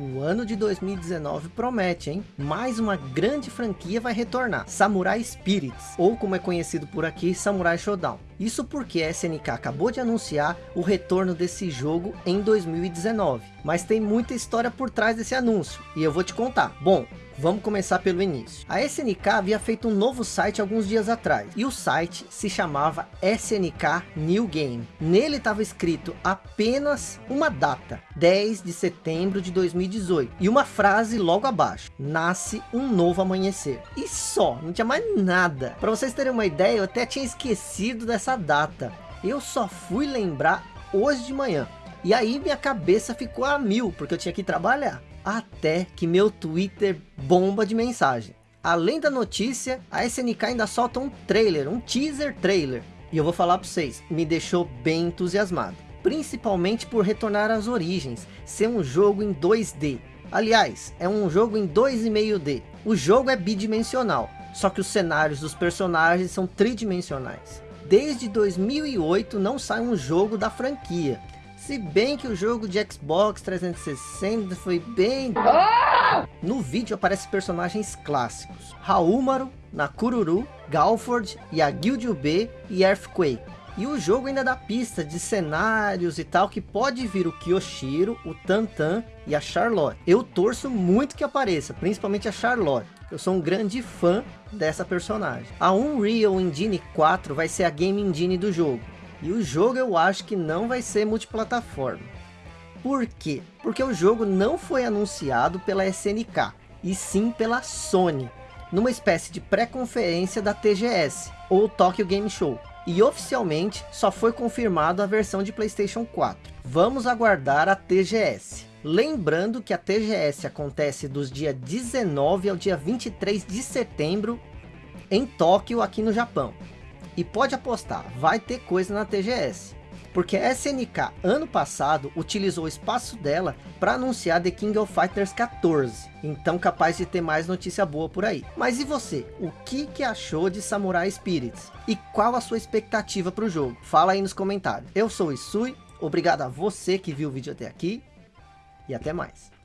O ano de 2019 promete, hein? Mais uma grande franquia vai retornar. Samurai Spirits, ou como é conhecido por aqui, Samurai Showdown. Isso porque a SNK acabou de anunciar o retorno desse jogo em 2019. Mas tem muita história por trás desse anúncio, e eu vou te contar. Bom, Vamos começar pelo início. A SNK havia feito um novo site alguns dias atrás. E o site se chamava SNK New Game. Nele estava escrito apenas uma data. 10 de setembro de 2018. E uma frase logo abaixo. Nasce um novo amanhecer. E só, não tinha mais nada. Para vocês terem uma ideia, eu até tinha esquecido dessa data. Eu só fui lembrar hoje de manhã. E aí minha cabeça ficou a mil, porque eu tinha que trabalhar até que meu Twitter bomba de mensagem. Além da notícia, a SNK ainda solta um trailer, um teaser trailer. E eu vou falar para vocês, me deixou bem entusiasmado. Principalmente por retornar às origens, ser um jogo em 2D. Aliás, é um jogo em 2,5D. O jogo é bidimensional, só que os cenários dos personagens são tridimensionais. Desde 2008 não sai um jogo da franquia. Se bem que o jogo de Xbox 360 foi bem... No vídeo aparecem personagens clássicos. Haúmaro, Nakururu, Galford, Yagyu B e Earthquake. E o jogo ainda dá pista de cenários e tal, que pode vir o Kyoshiro, o Tantan e a Charlotte. Eu torço muito que apareça, principalmente a Charlotte. Eu sou um grande fã dessa personagem. A Unreal Engine 4 vai ser a game engine do jogo. E o jogo eu acho que não vai ser multiplataforma. Por quê? Porque o jogo não foi anunciado pela SNK, e sim pela Sony, numa espécie de pré-conferência da TGS, ou Tokyo Game Show. E oficialmente só foi confirmado a versão de Playstation 4. Vamos aguardar a TGS. Lembrando que a TGS acontece dos dias 19 ao dia 23 de setembro em Tóquio, aqui no Japão. E pode apostar, vai ter coisa na TGS. Porque a SNK, ano passado, utilizou o espaço dela para anunciar The King of Fighters 14. Então capaz de ter mais notícia boa por aí. Mas e você? O que, que achou de Samurai Spirits? E qual a sua expectativa para o jogo? Fala aí nos comentários. Eu sou o Isui, obrigado a você que viu o vídeo até aqui. E até mais.